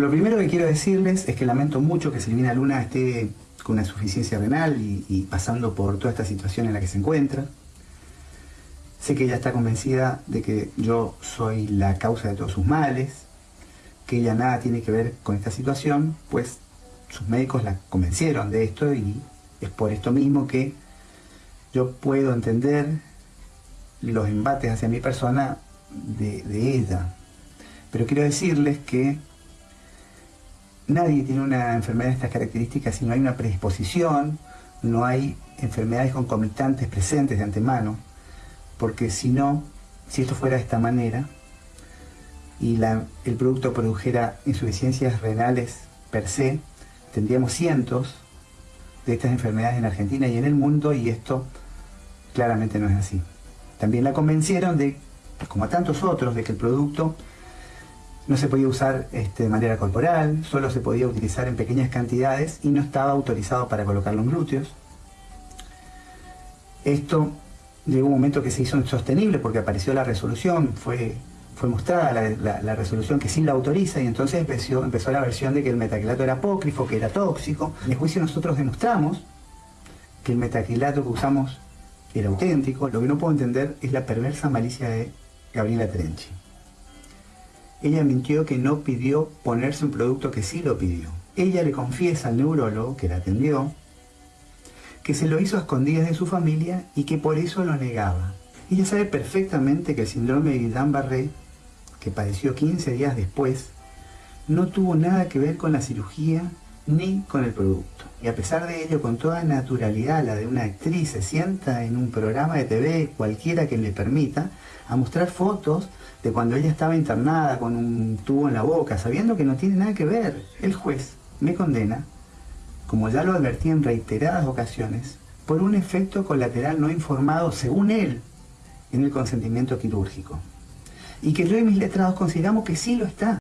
Lo primero que quiero decirles es que lamento mucho que Silvina Luna esté con una insuficiencia renal y, pasando por toda esta situación en la que se encuentra. Sé que ella está convencida de que yo soy la causa de todos sus males, que ella nada tiene que ver con esta situación, pues sus médicos la convencieron de esto y es por esto mismo que yo puedo entender los embates hacia mi persona de, de ella. Pero quiero decirles que nadie tiene una enfermedad de estas características si no hay una predisposición, no hay enfermedades concomitantes presentes de antemano, porque si no, si esto fuera de esta manera y el producto produjera insuficiencias renales per se, tendríamos cientos de estas enfermedades en Argentina y en el mundo y esto claramente no es así. También la convencieron de, como a tantos otros, de que el producto no se podía usar este, de manera corporal, solo se podía utilizar en pequeñas cantidades y no estaba autorizado para colocarlo en glúteos. Esto llegó un momento que se hizo insostenible porque apareció la resolución, fue, fue mostrada la, resolución que sí la autoriza y entonces empezó, empezó la versión de que el metacrilato era apócrifo, que era tóxico. En el juicio nosotros demostramos que el metacrilato que usamos era auténtico. Lo que no puedo entender es la perversa malicia de Gabriela Trenchi. Ella mintió que no pidió ponerse un producto que sí lo pidió. Ella le confiesa al neurólogo que la atendió que se lo hizo a escondidas de su familia y que por eso lo negaba. Ella sabe perfectamente que el síndrome de Guillain-Barré, que padeció 15 días después, no tuvo nada que ver con la cirugía ni con el producto. Y a pesar de ello, con toda naturalidad, la de una actriz se sienta en un programa de TV, cualquiera que le permita, a mostrar fotos de cuando ella estaba internada con un tubo en la boca, sabiendo que no tiene nada que ver. El juez me condena, como ya lo advertí en reiteradas ocasiones, por un efecto colateral no informado, según él, en el consentimiento quirúrgico. Y que yo y mis letrados consideramos que sí lo está.